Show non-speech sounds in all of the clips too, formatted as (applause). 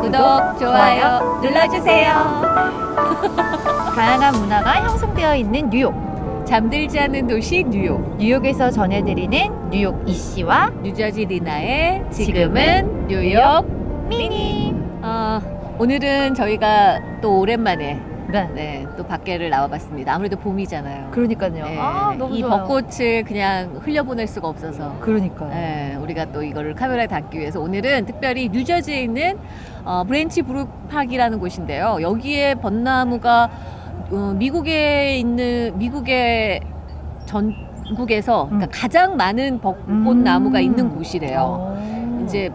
구독, 좋아요 눌러주세요. (laughs) 다양한 문화가 형성되어 있는 뉴욕. 잠들지 않는 도시 뉴욕. 뉴욕에서 전해드리는 뉴욕 이씨와 뉴저지 리나의 지금은 뉴욕 미니. 어, 오늘은 저희가 또 오랜만에 네. 네, 또 밖에를 나와봤습니다. 아무래도 봄이잖아요. 그러니까요. 네, 아, 너무 이 좋아요. 벚꽃을 그냥 흘려보낼 수가 없어서 그러니까요. 네, 우리가 또 이거를 카메라에 담기 위해서 오늘은 특별히 뉴저지에 있는 어, Branch Brook Park라는 곳인데요. 여기에 벚나무가 어, 미국에 있는 미국의 전국에서 그러니까 음. 가장 많은 벚꽃 음. 나무가 있는 곳이래요. 어. 이제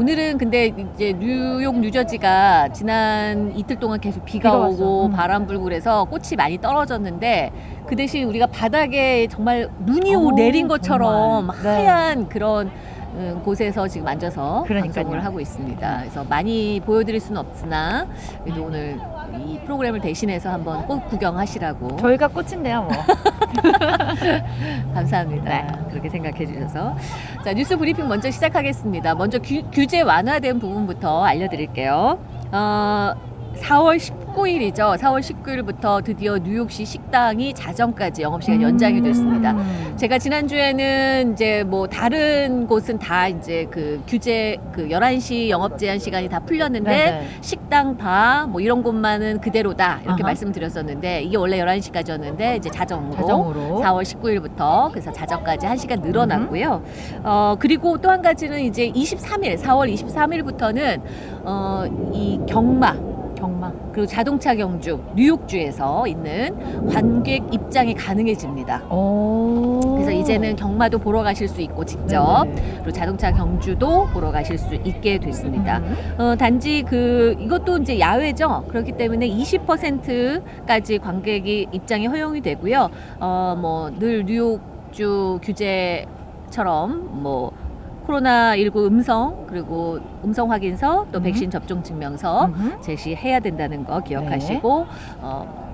오늘은 근데 이제 뉴욕 뉴저지가 지난 이틀 동안 계속 비가, 비가. 오고 음. 바람 불고 그래서 꽃이 많이 떨어졌는데 그 대신 우리가 바닥에 정말 눈이 오, 오, 내린 것처럼 정말. 네. 하얀 그런 음, 곳에서 지금 앉아서 그러니까요. 방송을 하고 있습니다. 그래서 많이 보여드릴 수는 없으나 그래도 오늘 이 프로그램을 대신해서 한번 꼭 구경하시라고 저희가 꽃인데요, 뭐. (laughs) 감사합니다. 네. 그렇게 생각해 주셔서. 자, 뉴스 브리핑 먼저 시작하겠습니다. 먼저 규, 규제 완화된 부분부터 알려드릴게요. 어, 4월 19일이죠. 4월 19일부터 드디어 뉴욕시 식당이 자정까지 영업시간 연장이 됐습니다. 음. 제가 지난주에는 이제 뭐 다른 곳은 다 이제 그 규제 그 11시 영업 제한 시간이 다 풀렸는데 네네. 식당, 바, 뭐 이런 곳만은 그대로다 이렇게 아하. 말씀드렸었는데 이게 원래 11시까지였는데 이제 자정으로, 자정으로. 4월 19일부터 그래서 자정까지 1시간 늘어났고요. 어, 그리고 또 한 가지는 이제 23일, 4월 23일부터는 어, 이 경마 경마. 그리고 자동차 경주 뉴욕주에서 있는 관객 입장이 가능해집니다. 오. 그래서 이제는 경마도 보러 가실 수 있고 직접 네네. 그리고 자동차 경주도 보러 가실 수 있게 됐습니다. 음. 어, 단지 그 이것도 이제 야외죠. 그렇기 때문에 20%까지 관객이 입장이 허용이 되고요. 어, 뭐 늘 뉴욕주 규제처럼 뭐 코로나19 음성 그리고 음성 확인서 또 음. 백신 접종 증명서 음흠. 제시해야 된다는 거 기억하시고 네. 어,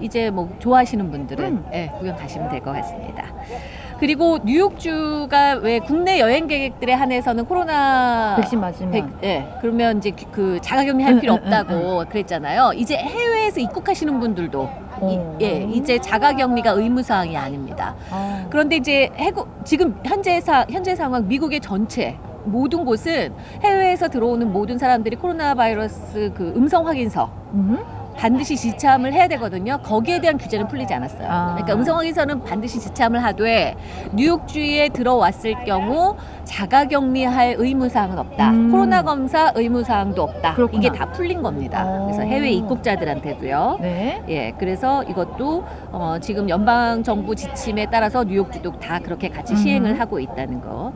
이제 뭐 좋아하시는 분들은 음. 예, 구경 가시면 될 것 같습니다. 그리고 뉴욕주가 왜 국내 여행객들에 한해서는 코로나 백신 맞으면. 백- 예, 그러면 이제 그- 그 자가격리 할 필요 없다고 그랬잖아요. 이제 해외에서 입국하시는 분들도 이, 오. 예, 이제 자가격리가 의무 사항이 아닙니다. 아. 그런데 이제 해국 지금 현재 사 현재 상황 미국의 전체 모든 곳은 해외에서 들어오는 모든 사람들이 코로나 바이러스 그 음성 확인서 음. 반드시 지참을 해야 되거든요. 거기에 대한 규제는 풀리지 않았어요. 아. 그러니까 음성 확인서는 반드시 지참을 하되 뉴욕주에 들어왔을 경우 자가격리할 의무 사항은 없다. 음. 코로나 검사 의무 사항도 없다. 그렇구나. 이게 다 풀린 겁니다. 어. 그래서 해외 입국자들한테도요. 네. 예, 그래서 이것도 어, 지금 연방 정부 지침에 따라서 뉴욕주도 다 그렇게 같이 음. 시행을 하고 있다는 거.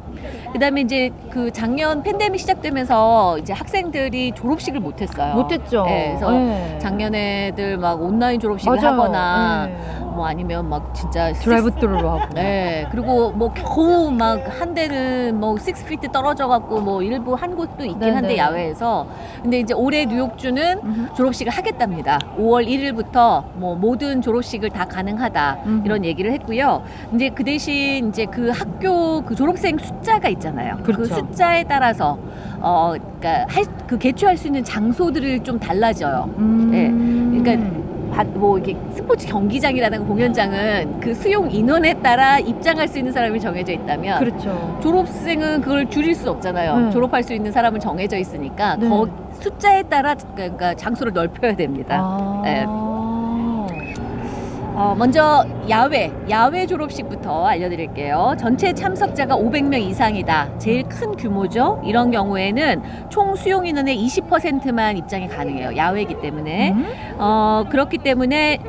그다음에 이제 그 작년 팬데믹 시작되면서 이제 학생들이 졸업식을 못했어요. 못했죠. 예, 그래서 네. 작년에들 막 온라인 졸업식을 맞아요. 하거나 네. 뭐 아니면 막 진짜 드라이브 스루로 하고. (laughs) 네, 그리고 뭐 겨우 막 한 데는 뭐 6피트 떨어져 갖고 뭐 일부 한 곳도 있긴 네네. 한데 야외에서 근데 이제 올해 뉴욕주는 음흠. 졸업식을 하겠답니다. 5월 1일부터 뭐 모든 졸업식을 다 가능하다 음흠. 이런 얘기를 했고요. 이제 그 대신 이제 그 학교 그 졸업생 숫자가 있잖아요. 그 그렇죠. 숫자에 따라서 어 그러니까 할, 그 개최할 수 있는 장소들을 좀 달라져요. 음. 네. 그러니까 바- 뭐 이게 스포츠 경기장이라든가 공연장은 그 수용 인원에 따라 입장할 수 있는 사람이 정해져 있다면 그렇죠. 졸업생은 그걸 줄일 수 없잖아요. 네. 졸업할 수 있는 사람은 정해져 있으니까 네. 거 숫자에 따라 그러니까 장소를 넓혀야 됩니다. 아. 네. 어, 먼저 야외, 야외 졸업식부터 알려드릴게요. 전체 참석자가 500명 이상이다. 제일 큰 규모죠. 이런 경우에는 총 수용 인원의 20%만 입장이 가능해요. 야외이기 때문에. 음? 어, 그렇기 때문에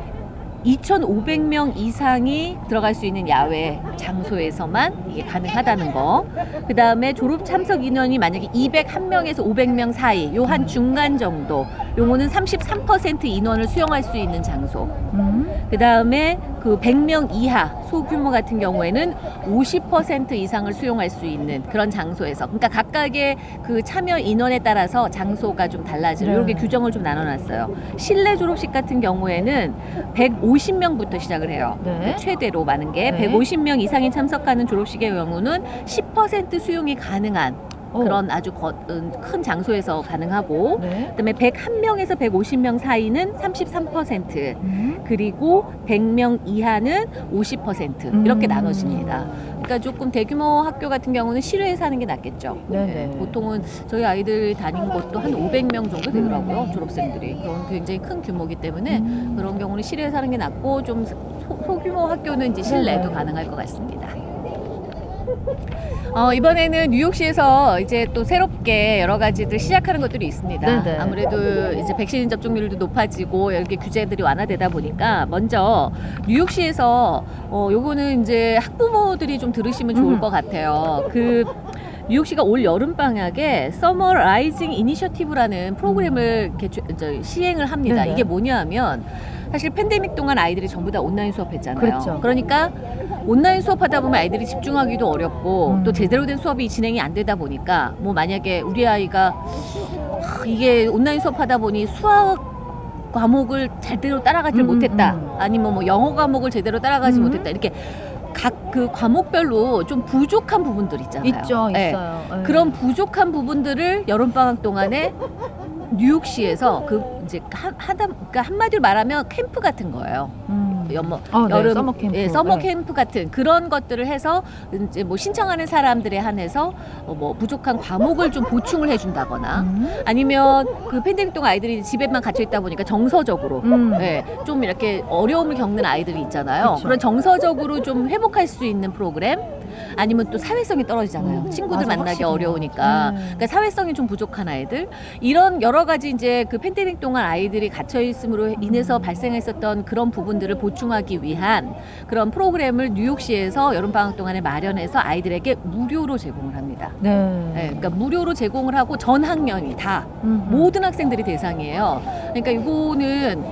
2,500명 이상이 들어갈 수 있는 야외 장소에서만 이게 가능하다는 거. 그 다음에 졸업 참석 인원이 만약에 201명에서 500명 사이, 요 한 중간 정도 요거는 33% 인원을 수용할 수 있는 장소. 음. 그 다음에 그 100명 이하 소규모 같은 경우에는 50% 이상을 수용할 수 있는 그런 장소에서 그러니까 각각의 그 참여 인원에 따라서 장소가 좀 달라져요. 네. 이렇게 규정을 좀 나눠놨어요. 실내 졸업식 같은 경우에는 150명부터 시작을 해요. 네. 최대로 많은 게 네. 150명 이상 이 참석하는 졸업식의 경우는 10% 수용이 가능한 어. 그런 아주 거- 음, 큰 장소에서 가능하고 네. 그다음에 101명에서 150명 사이는 33% 음. 그리고 100명 이하는 50% 이렇게 음. 나눠집니다. 그러니까 조금 대규모 학교 같은 경우는 실외에서 하는 게 낫겠죠. 네네. 네, 보통은 저희 아이들 다닌 곳도 한 500명 정도 되더라고요. 졸업생들이. 그런 굉장히 큰 규모이기 때문에 음. 그런 경우는 실외에서 하는 게 낫고 좀 소, 소규모 학교는 이제 실내도 네네. 가능할 것 같습니다. 어, 이번에는 뉴욕시에서 이제 또 새롭게 여러 가지들 시작하는 것들이 있습니다. 네네. 아무래도 이제 백신 접종률도 높아지고 이렇게 규제들이 완화되다 보니까 먼저 뉴욕시에서 어, 요거는 이제 학부모들이 좀 들으시면 좋을 음. 것 같아요. 그 뉴욕시가 올 여름 방학에 Summer Rising initiative라는 프로그램을 개최, 저, 시행을 합니다. 네네. 이게 뭐냐하면 사실 팬데믹 동안 아이들이 전부 다 온라인 수업했잖아요. 그렇죠. 그러니까 온라인 수업하다 보면 아이들이 집중하기도 어렵고 음. 또 제대로 된 수업이 진행이 안 되다 보니까 뭐 만약에 우리 아이가 하, 이게 온라인 수업하다 보니 수학 과목을 제대로 따라가지 음, 못했다. 음. 아니면 뭐 영어 과목을 제대로 따라가지 음. 못했다. 이렇게 각 그 과목별로 좀 부족한 부분들 있잖아요. 있죠, 네. 있어요. 네. 그런 부족한 부분들을 여름 방학 동안에 뉴욕시에서 그 이제 하, 하다 그러니까 한마디로 말하면 캠프 같은 거예요. 음. 연뭐 아, 네, 여름 summer 캠프. 예, summer 네. 캠프 같은 그런 것들을 해서 이제 뭐 신청하는 사람들에 한해서 어, 뭐 부족한 과목을 좀 보충을 해준다거나 음. 아니면 그 팬데믹 동안 아이들이 집에만 갇혀 있다 보니까 정서적으로 음. 예, 좀 이렇게 어려움을 겪는 아이들이 있잖아요. 그쵸. 그런 정서적으로 좀 회복할 수 있는 프로그램 아니면 또 사회성이 떨어지잖아요. 음, 친구들 맞아, 만나기 확실히. 어려우니까. 음. 그러니까 사회성이 좀 부족한 아이들 이런 여러 가지 이제 그 팬데믹 동안 아이들이 갇혀 있음으로 인해서 발생했었던 그런 부분들을 보충하기 위한 그런 프로그램을 뉴욕시에서 여름 방학 동안에 마련해서 아이들에게 무료로 제공을 합니다. 네. 네, 그러니까 무료로 제공을 하고 전 학년이 다 음. 모든 학생들이 대상이에요. 그러니까 이거는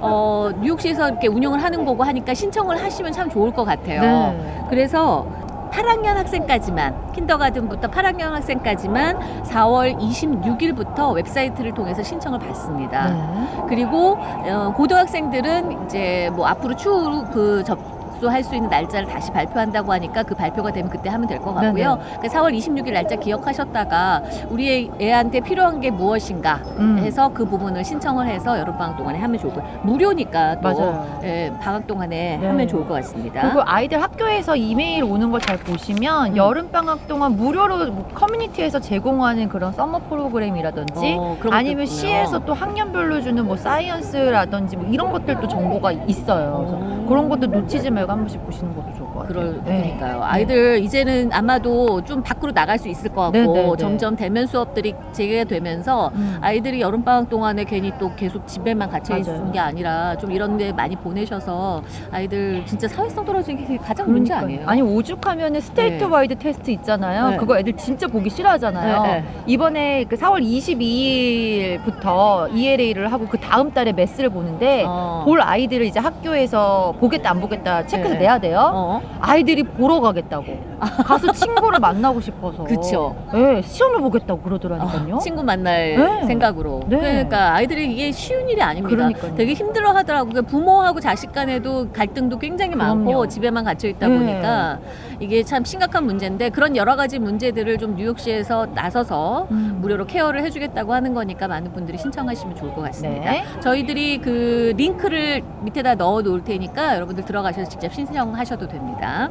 어, 뉴욕시에서 이렇게 운영을 하는 거고 하니까 신청을 하시면 참 좋을 것 같아요. 네. 그래서 8학년 학생까지만 킨더가든부터 8학년 학생까지만 4월 26일부터 웹사이트를 통해서 신청을 받습니다. 네. 그리고 어, 고등학생들은 이제 뭐 앞으로 추후 그 접 수할 수 있는 날짜를 다시 발표한다고 하니까 그 발표가 되면 그때 하면 될 것 같고요. 그 4월 26일 날짜 기억하셨다가 우리 애한테 필요한 게 무엇인가 음. 해서 그 부분을 신청을 해서 여름 방학 동안에 하면 같아요. 무료니까 또 맞아요. 예, 방학 동안에 네. 하면 좋을 것 같습니다. 그리고 아이들 학교에서 이메일 오는 걸 잘 보시면 음. 여름 방학 동안 무료로 뭐 커뮤니티에서 제공하는 그런 summer 프로그램이라든지 어, 아니면. 시에서 또 학년별로 주는 뭐 science라든지 뭐 이런 것들도 정보가 있어요. 그래서 오. 그런 것도 놓치지 말고 한 번씩 보시는 것도 것 같아요. 그럴 네. 그러니까요. 아이들 이제는 아마도 좀 밖으로 나갈 수 있을 것 같고 네, 네, 네. 점점 대면 수업들이 재개되면서 음. 아이들이 여름 방학 동안에 괜히 또 계속 집에만 갇혀 있는. 게 아니라 좀 이런 데 많이 보내셔서 아이들 진짜 사회성 떨어지는 게 가장 문제. 아니에요? 아니 오죽하면은 스테이트 네. 와이드 테스트 있잖아요. 네. 그거 애들 진짜 보기 싫어하잖아요. 네, 네. 이번에 그 4월 22일부터 ELA를 하고 그 다음 달에 math를 보는데 어. 볼 아이들을 이제 학교에서 보겠다 안 보겠다 체크해서 네. 내야 돼요. 어. 아이들이 보러 가겠다고. 가서 친구를 만나고 싶어서. 그쵸. 네, 시험을 보겠다고 그러더라니까요. 어, 친구 만날 네. 생각으로. 네. 그러니까 아이들이 이게 쉬운 일이 아닙니다. 그러니까요. 되게 힘들어 하더라고요. 그러니까 부모하고 자식 간에도 갈등도 굉장히 많고 그럼요. 집에만 갇혀 있다 네. 보니까 이게 참 심각한 문제인데 그런 여러 가지 문제들을 좀 뉴욕시에서 나서서 음. 무료로 케어를 해주겠다고 하는 거니까 많은 분들이 신청하시면 좋을 것 같습니다. 네. 저희들이 그 링크를 밑에다 넣어 놓을 테니까 여러분들 들어가셔서 직접 신청하셔도 됩니다.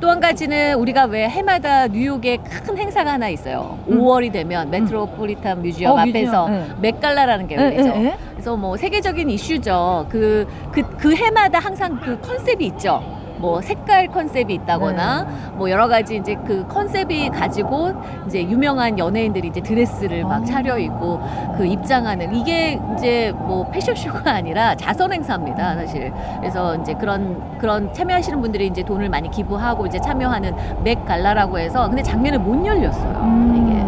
또 한 가지는 우리가 왜 해마다 뉴욕에 큰 행사가 하나 있어요. 음. 5월이 되면 메트로폴리탄 뮤지엄 어, 앞에서 뮤지엄, 네. 맥갈라라는 게 네, 열리죠. 네, 네. 그래서 뭐 세계적인 이슈죠. 그, 그, 그 해마다 항상 그 컨셉이 있죠. 뭐 색깔 컨셉이 있다거나 네. 뭐 여러 가지 이제 그 컨셉이 가지고 이제 유명한 연예인들이 이제 드레스를 막 아. 차려입고 그 입장하는 이게 이제 뭐 패션쇼가 아니라 자선 행사입니다 사실 그래서 이제 그런 그런 참여하시는 분들이 이제 돈을 많이 기부하고 이제 참여하는 맥 갈라라고 해서 근데 작년에 못 열렸어요 음. 이게 함-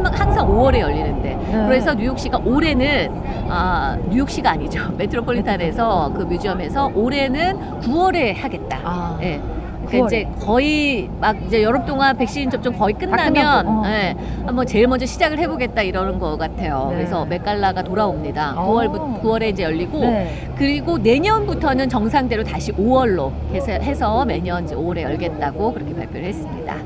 항상 5월에 열리는데 네. 그래서 뉴욕시가 올해는 아, 뉴욕시가 아니죠. (laughs) 메트로폴리탄에서 그 뮤지엄에서 올해는 9월에 하겠다. 아. 예. 그러니까 9월에. 이제 거의 막 이제 여름 동안 백신 접종 거의 끝나면 끝나고, 어. 예, 한번 제일 먼저 시작을 해보겠다 이러는 것 같아요. 네. 그래서 맥갈라가 돌아옵니다. 어. 9월 9월에 이제 열리고 네. 그리고 내년부터는 정상대로 다시 5월로 해서, 해서 매년 이제 5월에 열겠다고 그렇게 발표를 했습니다.